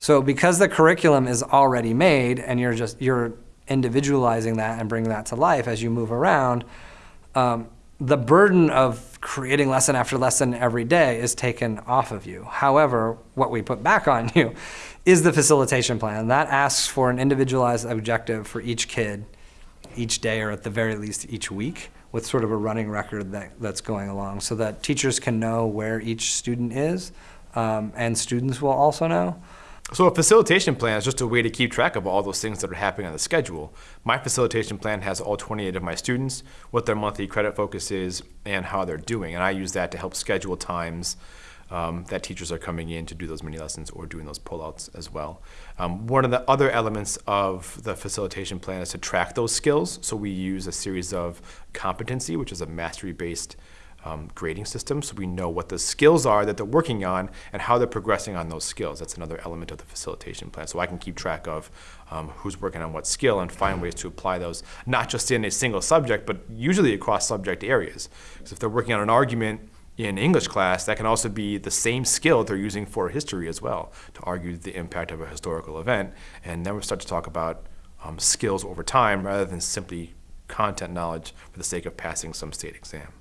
So because the curriculum is already made and you're just you're individualizing that and bringing that to life as you move around, um, the burden of creating lesson after lesson every day is taken off of you. However, what we put back on you is the facilitation plan. That asks for an individualized objective for each kid each day or at the very least each week with sort of a running record that, that's going along so that teachers can know where each student is um, and students will also know. So a facilitation plan is just a way to keep track of all those things that are happening on the schedule. My facilitation plan has all 28 of my students, what their monthly credit focus is, and how they're doing. And I use that to help schedule times um, that teachers are coming in to do those mini lessons or doing those pullouts as well. Um, one of the other elements of the facilitation plan is to track those skills. So we use a series of competency, which is a mastery-based um, grading system so we know what the skills are that they're working on and how they're progressing on those skills. That's another element of the facilitation plan. So I can keep track of um, who's working on what skill and find ways to apply those, not just in a single subject, but usually across subject areas. Because if they're working on an argument in English class, that can also be the same skill they're using for history as well, to argue the impact of a historical event. And then we start to talk about um, skills over time rather than simply content knowledge for the sake of passing some state exam.